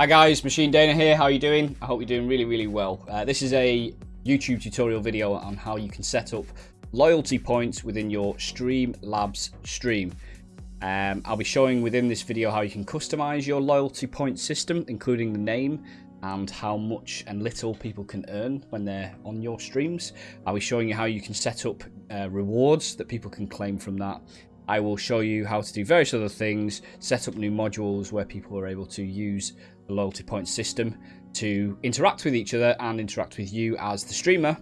Hi guys, Machine Dana here. How are you doing? I hope you're doing really, really well. Uh, this is a YouTube tutorial video on how you can set up loyalty points within your Streamlabs stream. Um, I'll be showing within this video how you can customize your loyalty point system, including the name and how much and little people can earn when they're on your streams. I'll be showing you how you can set up uh, rewards that people can claim from that. I will show you how to do various other things, set up new modules where people are able to use loyalty point system to interact with each other and interact with you as the streamer.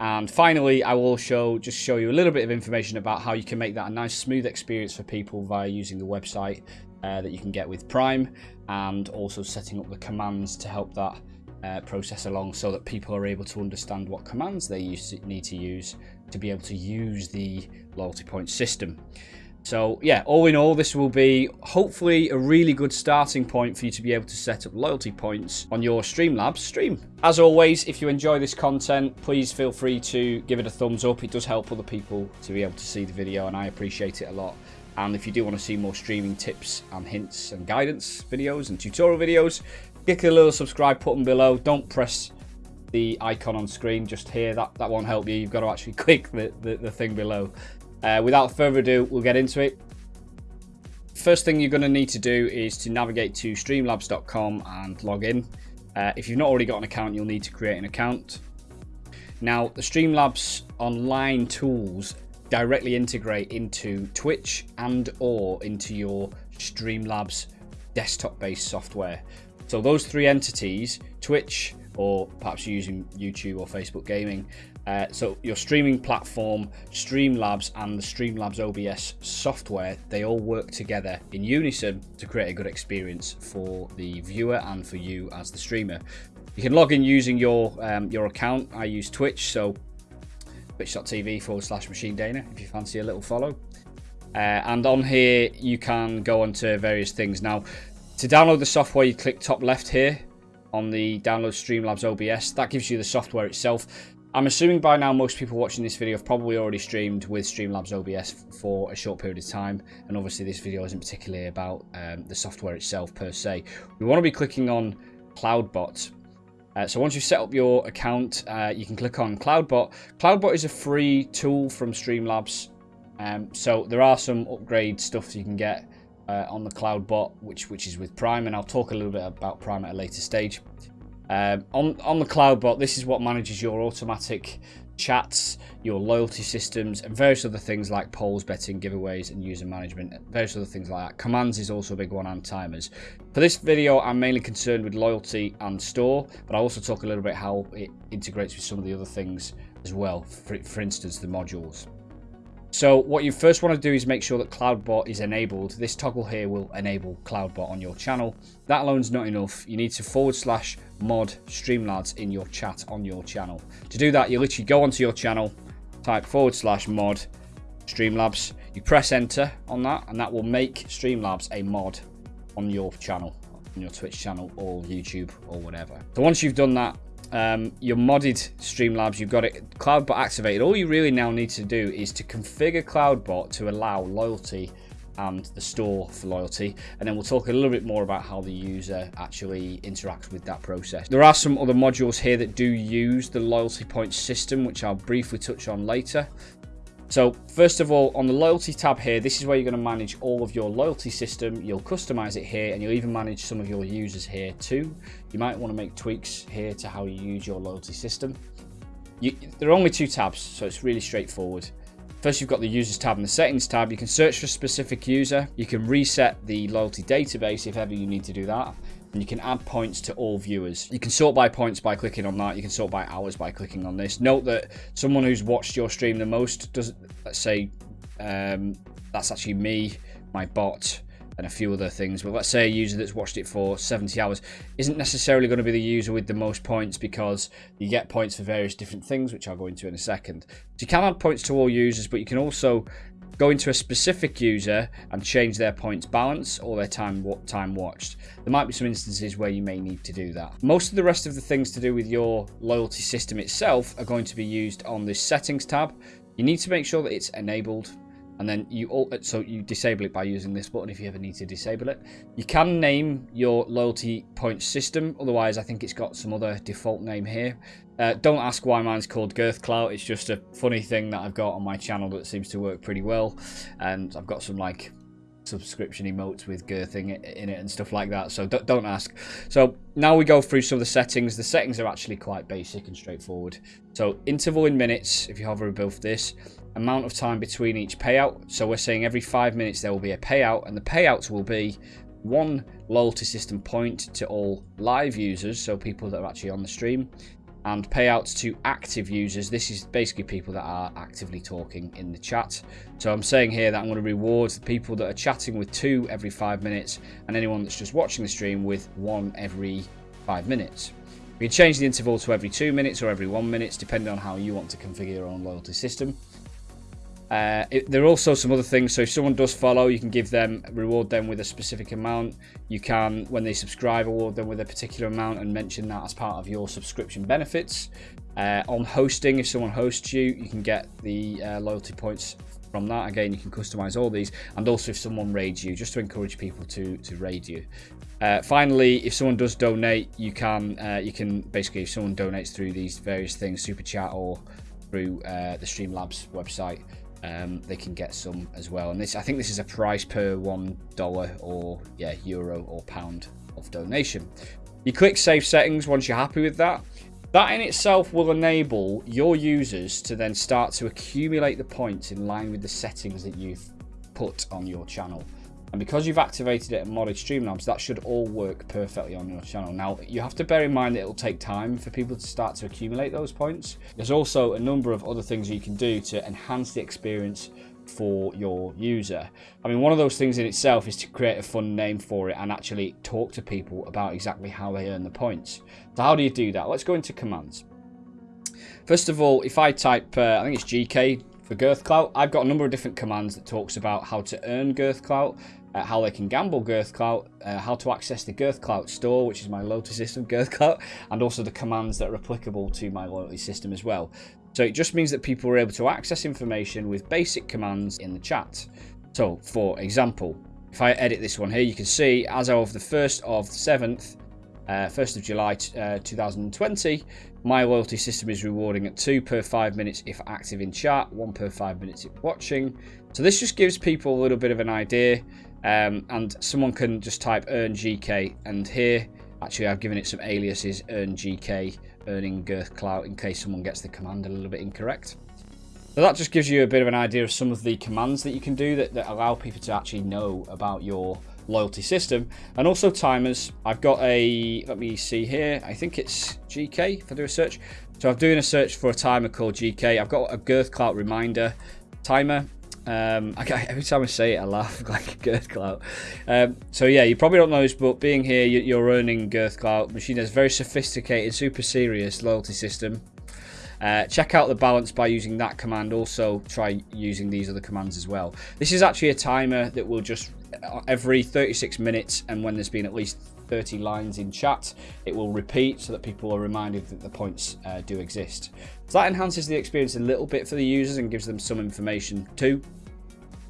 And finally, I will show just show you a little bit of information about how you can make that a nice smooth experience for people via using the website uh, that you can get with Prime and also setting up the commands to help that uh, process along so that people are able to understand what commands they use, need to use to be able to use the loyalty point system. So yeah, all in all, this will be hopefully a really good starting point for you to be able to set up loyalty points on your Streamlabs stream. As always, if you enjoy this content, please feel free to give it a thumbs up. It does help other people to be able to see the video and I appreciate it a lot. And if you do want to see more streaming tips and hints and guidance videos and tutorial videos, click the little subscribe button below. Don't press the icon on screen just here. That, that won't help you. You've got to actually click the, the, the thing below. Uh, without further ado, we'll get into it. First thing you're going to need to do is to navigate to streamlabs.com and log in. Uh, if you've not already got an account, you'll need to create an account. Now, the Streamlabs online tools directly integrate into Twitch and or into your Streamlabs desktop-based software. So those three entities, Twitch, or perhaps using YouTube or Facebook Gaming. Uh, so your streaming platform, Streamlabs, and the Streamlabs OBS software, they all work together in unison to create a good experience for the viewer and for you as the streamer. You can log in using your um, your account. I use Twitch, so twitch.tv forward slash machine dana if you fancy a little follow. Uh, and on here, you can go on to various things. Now, to download the software, you click top left here on the download Streamlabs OBS. That gives you the software itself. I'm assuming by now most people watching this video have probably already streamed with Streamlabs OBS for a short period of time. And obviously this video isn't particularly about um, the software itself per se. We want to be clicking on CloudBot uh, so once you set up your account, uh, you can click on CloudBot. CloudBot is a free tool from Streamlabs. Um, so there are some upgrade stuff you can get uh, on the CloudBot, which which is with Prime, and I'll talk a little bit about Prime at a later stage. Um, on on the CloudBot, this is what manages your automatic chats, your loyalty systems, and various other things like polls, betting, giveaways, and user management, various other things like that. Commands is also a big one, and timers. For this video, I'm mainly concerned with loyalty and store, but I'll also talk a little bit how it integrates with some of the other things as well, for, for instance, the modules. So what you first want to do is make sure that CloudBot is enabled. This toggle here will enable CloudBot on your channel. That alone's not enough. You need to forward slash mod Streamlabs in your chat on your channel. To do that, you literally go onto your channel, type forward slash mod Streamlabs. You press enter on that, and that will make Streamlabs a mod on your channel, on your Twitch channel or YouTube or whatever. So once you've done that, um, your modded Streamlabs, you've got it CloudBot activated. All you really now need to do is to configure CloudBot to allow loyalty and the store for loyalty and then we'll talk a little bit more about how the user actually interacts with that process. There are some other modules here that do use the loyalty point system which I'll briefly touch on later. So first of all, on the loyalty tab here, this is where you're going to manage all of your loyalty system. You'll customize it here and you'll even manage some of your users here too. You might want to make tweaks here to how you use your loyalty system. You, there are only two tabs, so it's really straightforward. First, you've got the users tab and the settings tab. You can search for a specific user. You can reset the loyalty database if ever you need to do that and you can add points to all viewers. You can sort by points by clicking on that. You can sort by hours by clicking on this. Note that someone who's watched your stream the most does, let's say, um, that's actually me, my bot, and a few other things. But let's say a user that's watched it for 70 hours isn't necessarily going to be the user with the most points because you get points for various different things, which I'll go into in a second. So you can add points to all users, but you can also go into a specific user and change their points balance or their time time watched. There might be some instances where you may need to do that. Most of the rest of the things to do with your loyalty system itself are going to be used on this settings tab. You need to make sure that it's enabled. And then you all so you disable it by using this button if you ever need to disable it. You can name your loyalty point system, otherwise I think it's got some other default name here. Uh, don't ask why mine's called Girth Clout. It's just a funny thing that I've got on my channel that seems to work pretty well, and I've got some like subscription emotes with girthing in it and stuff like that so don't ask so now we go through some of the settings the settings are actually quite basic and straightforward so interval in minutes if you hover above this amount of time between each payout so we're saying every five minutes there will be a payout and the payouts will be one loyalty system point to all live users so people that are actually on the stream and payouts to active users. This is basically people that are actively talking in the chat. So I'm saying here that I'm going to reward the people that are chatting with two every five minutes and anyone that's just watching the stream with one every five minutes. We can change the interval to every two minutes or every one minutes, depending on how you want to configure your own loyalty system. Uh, it, there are also some other things. So if someone does follow, you can give them reward them with a specific amount. You can, when they subscribe, award them with a particular amount and mention that as part of your subscription benefits. Uh, on hosting, if someone hosts you, you can get the uh, loyalty points from that. Again, you can customize all these, and also if someone raids you, just to encourage people to to raid you. Uh, finally, if someone does donate, you can uh, you can basically if someone donates through these various things, super chat or through uh, the Streamlabs website, um, they can get some as well. And this, I think this is a price per one dollar or yeah euro or pound of donation. You click save settings once you're happy with that. That in itself will enable your users to then start to accumulate the points in line with the settings that you've put on your channel. And because you've activated it in modded Streamlabs, that should all work perfectly on your channel. Now, you have to bear in mind that it'll take time for people to start to accumulate those points. There's also a number of other things you can do to enhance the experience for your user. I mean, one of those things in itself is to create a fun name for it and actually talk to people about exactly how they earn the points. So how do you do that? Let's go into commands. First of all, if I type, uh, I think it's GK for Girth Clout, I've got a number of different commands that talks about how to earn Girth Clout uh, how they can gamble Girth Clout, uh, how to access the Girth Clout store, which is my loyalty system, Girth Clout, and also the commands that are applicable to my loyalty system as well. So it just means that people are able to access information with basic commands in the chat. So, for example, if I edit this one here, you can see as of the 1st of the 7th, uh, 1st of July uh, 2020, my loyalty system is rewarding at 2 per 5 minutes if active in chat, 1 per 5 minutes if watching. So this just gives people a little bit of an idea um, and someone can just type earn GK and here actually I've given it some aliases earn GK earning girth clout in case someone gets the command a little bit incorrect. So that just gives you a bit of an idea of some of the commands that you can do that, that allow people to actually know about your loyalty system. And also timers. I've got a let me see here I think it's GK if I do a search. So I'm doing a search for a timer called GK I've got a girth clout reminder timer um, okay, every time I say it, I laugh like a Girth Clout. Um, so yeah, you probably don't know this, but being here, you're earning Girth Clout. Machine has a very sophisticated, super serious loyalty system. Uh, check out the balance by using that command. Also, try using these other commands as well. This is actually a timer that will just uh, every 36 minutes, and when there's been at least 30 lines in chat, it will repeat so that people are reminded that the points uh, do exist. So that enhances the experience a little bit for the users and gives them some information too.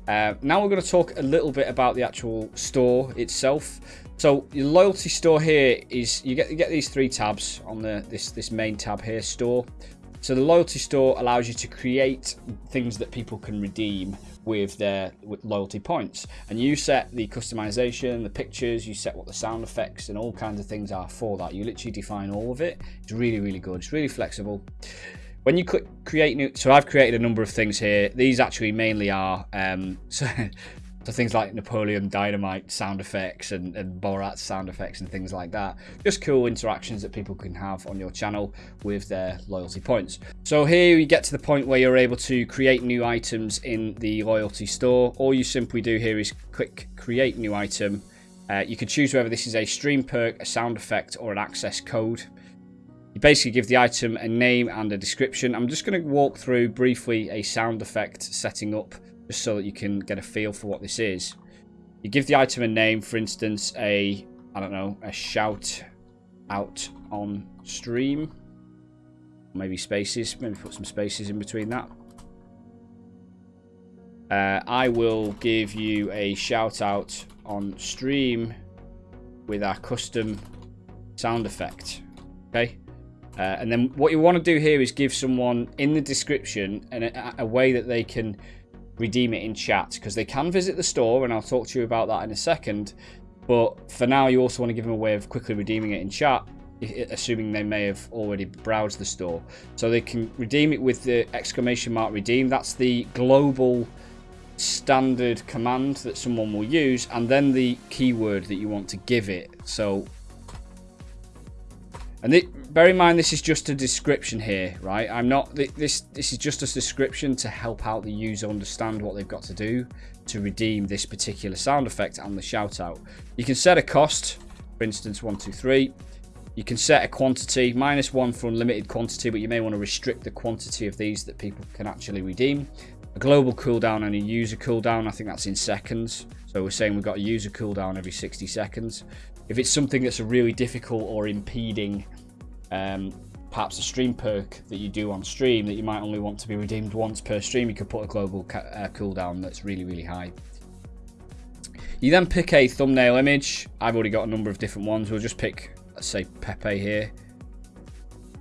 Uh, now we're going to talk a little bit about the actual store itself. So your loyalty store here is you get you get these three tabs on the this this main tab here, store. So the loyalty store allows you to create things that people can redeem with their with loyalty points, and you set the customization, the pictures, you set what the sound effects and all kinds of things are for that. You literally define all of it. It's really really good. It's really flexible. When you click create new, so I've created a number of things here. These actually mainly are um, so, so things like Napoleon Dynamite sound effects and, and Borat sound effects and things like that. Just cool interactions that people can have on your channel with their loyalty points. So here you get to the point where you're able to create new items in the loyalty store. All you simply do here is click create new item. Uh, you can choose whether this is a stream perk, a sound effect, or an access code. You basically give the item a name and a description. I'm just going to walk through briefly a sound effect setting up just so that you can get a feel for what this is. You give the item a name, for instance, a, I don't know, a shout out on stream. Maybe spaces, maybe put some spaces in between that. uh, I will give you a shout out on stream with our custom sound effect. Okay. Uh, and then what you want to do here is give someone in the description an, a, a way that they can redeem it in chat because they can visit the store and I'll talk to you about that in a second. But for now, you also want to give them a way of quickly redeeming it in chat, assuming they may have already browsed the store. So they can redeem it with the exclamation mark redeem. That's the global standard command that someone will use and then the keyword that you want to give it. So and it, bear in mind, this is just a description here, right? I'm not, this This is just a description to help out the user understand what they've got to do to redeem this particular sound effect and the shout out. You can set a cost, for instance, one, two, three. You can set a quantity, minus one for unlimited quantity, but you may want to restrict the quantity of these that people can actually redeem. A global cooldown and a user cooldown, I think that's in seconds. So we're saying we've got a user cooldown every 60 seconds. If it's something that's a really difficult or impeding, um, perhaps a stream perk that you do on stream that you might only want to be redeemed once per stream, you could put a global uh, cooldown that's really, really high. You then pick a thumbnail image. I've already got a number of different ones. We'll just pick, let's say, Pepe here.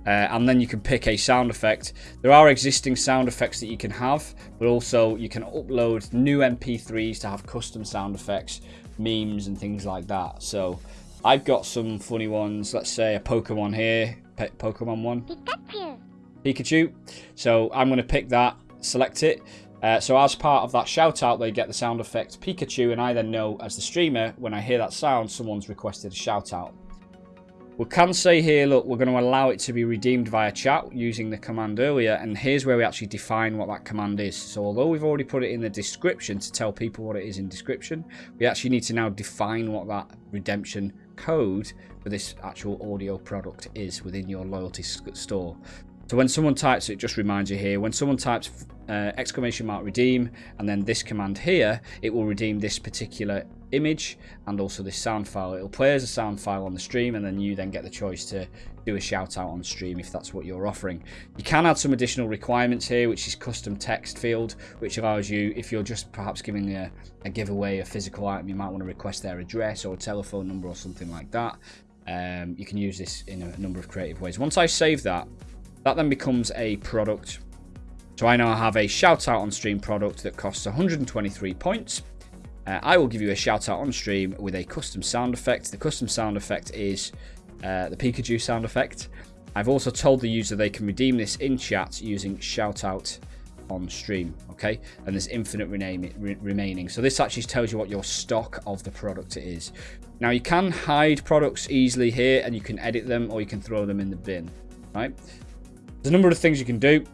Uh, and then you can pick a sound effect. There are existing sound effects that you can have, but also you can upload new MP3s to have custom sound effects, memes and things like that. So I've got some funny ones. Let's say a Pokemon here. Pe Pokemon one. Pikachu. Pikachu. So I'm going to pick that, select it. Uh, so as part of that shout out, they get the sound effect Pikachu, and I then know as the streamer, when I hear that sound, someone's requested a shout out. We can say here, look, we're going to allow it to be redeemed via chat using the command earlier, and here's where we actually define what that command is. So although we've already put it in the description to tell people what it is in description, we actually need to now define what that redemption code for this actual audio product is within your loyalty store. So when someone types it, just reminds you here, when someone types uh, exclamation mark redeem and then this command here, it will redeem this particular image and also this sound file. It'll play as a sound file on the stream and then you then get the choice to do a shout out on stream if that's what you're offering. You can add some additional requirements here, which is custom text field, which allows you, if you're just perhaps giving a, a giveaway a physical item, you might want to request their address or a telephone number or something like that. Um, you can use this in a number of creative ways. Once I save that, that then becomes a product. So I now have a shout out on stream product that costs 123 points. Uh, I will give you a shout out on stream with a custom sound effect. The custom sound effect is uh, the Pikachu sound effect. I've also told the user they can redeem this in chat using shout out on stream okay and there's infinite rename, re remaining so this actually tells you what your stock of the product is now you can hide products easily here and you can edit them or you can throw them in the bin right there's a number of things you can do.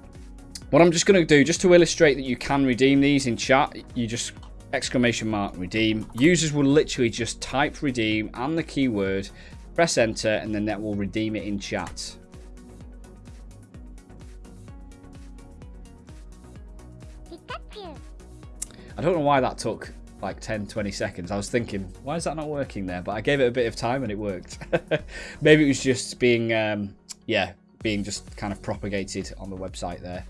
What I'm just going to do, just to illustrate that you can redeem these in chat, you just exclamation mark redeem. Users will literally just type redeem and the keyword, press enter, and then that will redeem it in chat. I don't know why that took like 10 20 seconds i was thinking why is that not working there but i gave it a bit of time and it worked maybe it was just being um yeah being just kind of propagated on the website there.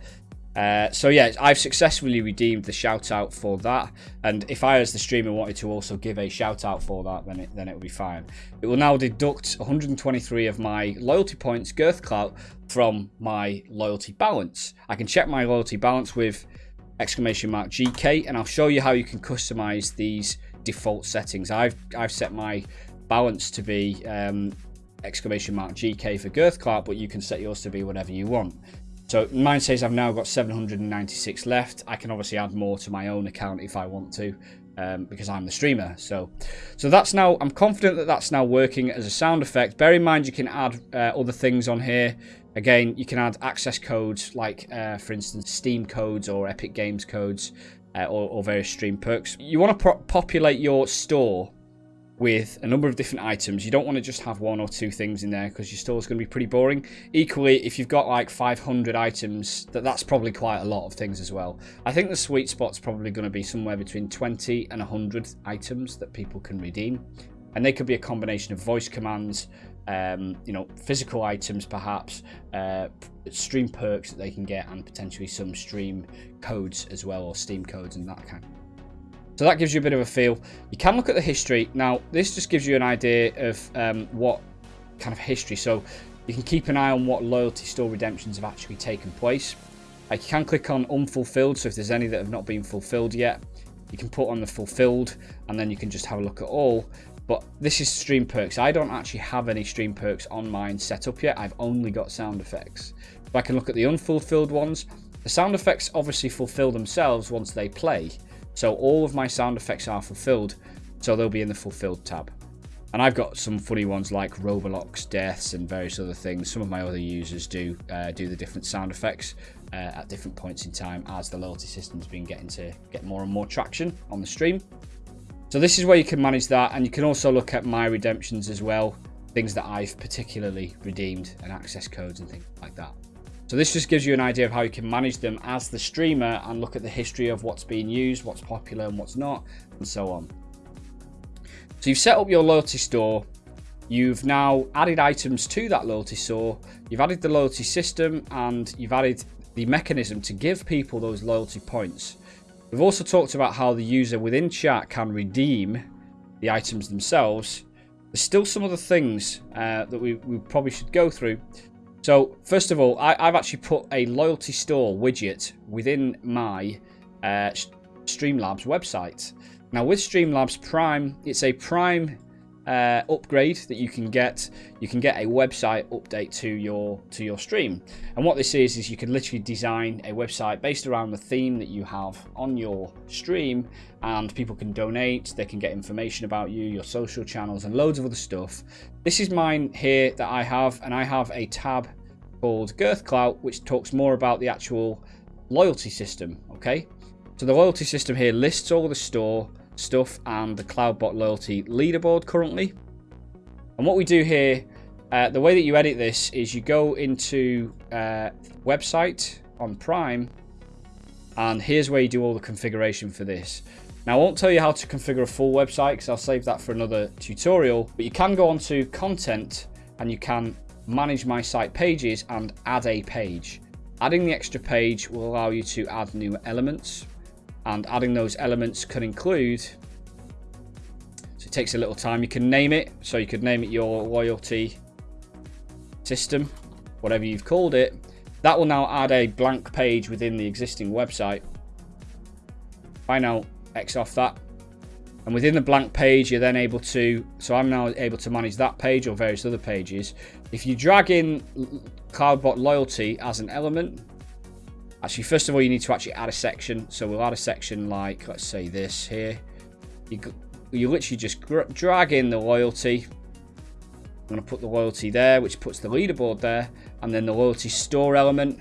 Uh, so yeah, I've successfully redeemed the shout out for that. And if I, as the streamer, wanted to also give a shout out for that, then it then it will be fine. It will now deduct 123 of my loyalty points, Girth Clout, from my loyalty balance. I can check my loyalty balance with exclamation mark GK, and I'll show you how you can customize these default settings. I've I've set my balance to be um, exclamation mark GK for Girth Clout, but you can set yours to be whatever you want. So mine says I've now got 796 left. I can obviously add more to my own account if I want to, um, because I'm the streamer. So, so that's now. I'm confident that that's now working as a sound effect. Bear in mind you can add uh, other things on here. Again, you can add access codes like, uh, for instance, Steam codes or Epic Games codes, uh, or, or, various stream perks. You want to populate your store with a number of different items. You don't want to just have one or two things in there because your store is going to be pretty boring. Equally, if you've got like 500 items, that that's probably quite a lot of things as well. I think the sweet spot's probably going to be somewhere between 20 and 100 items that people can redeem. And they could be a combination of voice commands, um, you know, physical items perhaps, uh, stream perks that they can get, and potentially some stream codes as well, or Steam codes and that kind. So that gives you a bit of a feel. You can look at the history. Now, this just gives you an idea of um, what kind of history. So you can keep an eye on what loyalty store redemptions have actually taken place. Uh, you can click on unfulfilled, so if there's any that have not been fulfilled yet, you can put on the fulfilled, and then you can just have a look at all. But this is stream perks. I don't actually have any stream perks on mine set up yet. I've only got sound effects. But I can look at the unfulfilled ones. The sound effects obviously fulfill themselves once they play. So all of my sound effects are fulfilled. So they'll be in the fulfilled tab. And I've got some funny ones like Roblox deaths and various other things. Some of my other users do uh, do the different sound effects uh, at different points in time as the loyalty system's been getting to get more and more traction on the stream. So this is where you can manage that and you can also look at my redemptions as well, things that I've particularly redeemed and access codes and things like that. So this just gives you an idea of how you can manage them as the streamer and look at the history of what's being used, what's popular and what's not, and so on. So you've set up your loyalty store. You've now added items to that loyalty store. You've added the loyalty system and you've added the mechanism to give people those loyalty points. We've also talked about how the user within chat can redeem the items themselves. There's still some other things uh, that we, we, probably should go through. So, first of all, I, have actually put a loyalty store widget within my uh, Streamlabs website. Now, with Streamlabs Prime, it's a Prime uh, upgrade that you can get. You can get a website update to your to your stream. And what this is is you can literally design a website based around the theme that you have on your stream, and people can donate. They can get information about you, your social channels, and loads of other stuff. This is mine here that I have, and I have a tab called Girth Clout, which talks more about the actual loyalty system. Okay, so the loyalty system here lists all the store stuff and the Cloudbot Loyalty leaderboard currently. And what we do here, uh, the way that you edit this is you go into uh, website on Prime, and here's where you do all the configuration for this. Now, I won't tell you how to configure a full website because I'll save that for another tutorial, but you can go onto content and you can manage my site pages and add a page. Adding the extra page will allow you to add new elements and adding those elements can include so it takes a little time. You can name it so you could name it your loyalty system whatever you've called it. That will now add a blank page within the existing website. I now X off that and within the blank page you're then able to so I'm now able to manage that page or various other pages if you drag in Cloudbot loyalty as an element Actually, first of all, you need to actually add a section. So we'll add a section like, let's say this here. You, you literally just drag in the loyalty. I'm going to put the loyalty there, which puts the leaderboard there. And then the loyalty store element,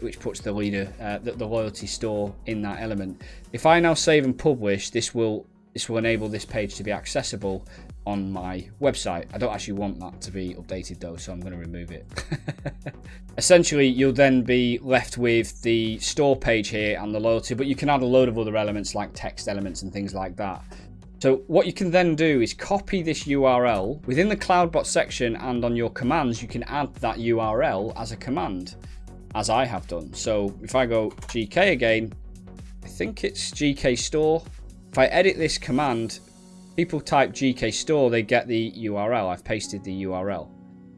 which puts the leader, uh, the, the loyalty store in that element. If I now save and publish, this will this will enable this page to be accessible on my website. I don't actually want that to be updated though, so I'm going to remove it. Essentially, you'll then be left with the store page here and the loyalty, but you can add a load of other elements like text elements and things like that. So what you can then do is copy this URL within the CloudBot section and on your commands, you can add that URL as a command, as I have done. So if I go GK again, I think it's GK store. If I edit this command, people type GK store, they get the URL. I've pasted the URL.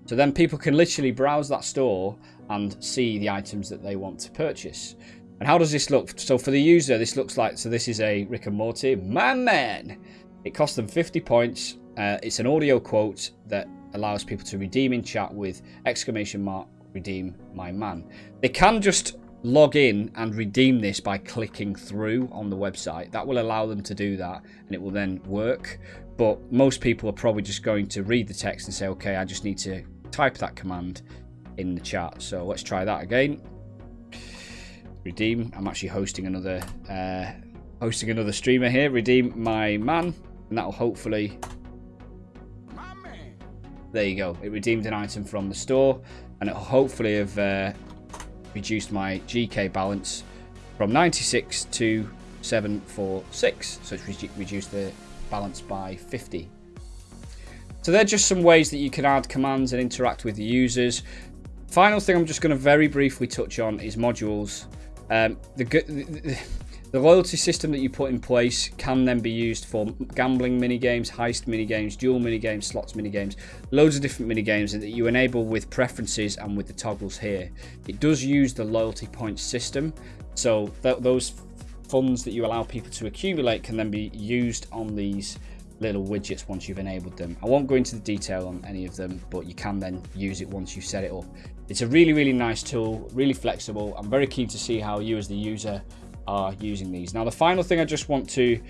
So then people can literally browse that store and see the items that they want to purchase. And how does this look? So for the user, this looks like, so this is a Rick and Morty, my man. It costs them 50 points. Uh, it's an audio quote that allows people to redeem in chat with exclamation mark, redeem my man. They can just log in and redeem this by clicking through on the website. That will allow them to do that and it will then work. But most people are probably just going to read the text and say, okay, I just need to type that command in the chat. So let's try that again. Redeem. I'm actually hosting another uh, hosting another streamer here. Redeem my man, and that'll hopefully. There you go. It redeemed an item from the store, and it'll hopefully have uh, reduced my GK balance from 96 to 746. So it's re reduced the balance by 50. So they're just some ways that you can add commands and interact with the users. Final thing I'm just going to very briefly touch on is modules. Um, the, the, the loyalty system that you put in place can then be used for gambling mini games, heist mini games, duel mini games, slots mini games, loads of different mini games that you enable with preferences and with the toggles here. It does use the loyalty points system, so th those funds that you allow people to accumulate can then be used on these little widgets once you've enabled them. I won't go into the detail on any of them, but you can then use it once you set it up. It's a really, really nice tool, really flexible. I'm very keen to see how you as the user are using these. Now, the final thing I just want to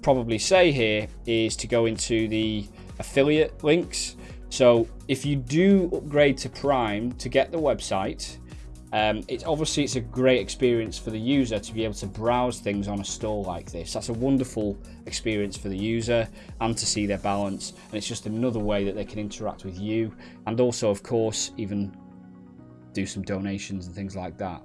probably say here is to go into the affiliate links. So if you do upgrade to Prime to get the website, um, it's obviously it's a great experience for the user to be able to browse things on a store like this. That's a wonderful experience for the user and to see their balance. And it's just another way that they can interact with you and also, of course, even do some donations and things like that.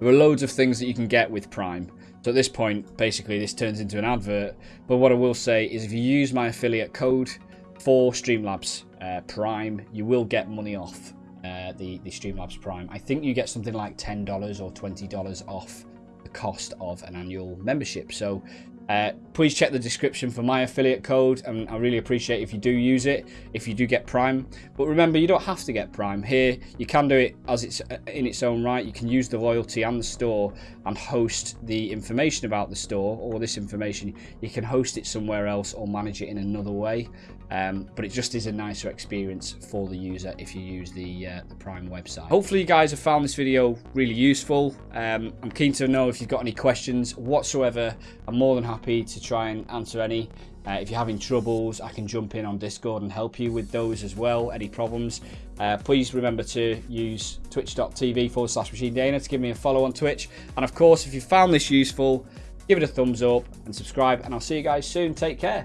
There are loads of things that you can get with Prime. So at this point, basically, this turns into an advert. But what I will say is if you use my affiliate code for Streamlabs uh, Prime, you will get money off uh, the, the Streamlabs Prime. I think you get something like $10 or $20 off the cost of an annual membership. So uh, please check the description for my affiliate code and I really appreciate if you do use it, if you do get Prime. But remember, you don't have to get Prime. Here, you can do it as it's uh, in its own right. You can use the loyalty and the store and host the information about the store or this information. You can host it somewhere else or manage it in another way. Um, but it just is a nicer experience for the user if you use the, uh, the Prime website. Hopefully you guys have found this video really useful. Um, I'm keen to know if you've got any questions whatsoever. I'm more than happy to try and answer any. Uh, if you're having troubles, I can jump in on Discord and help you with those as well, any problems. Uh, please remember to use twitch.tv forward slash machine dana to give me a follow on Twitch. And of course, if you found this useful, give it a thumbs up and subscribe. And I'll see you guys soon. Take care.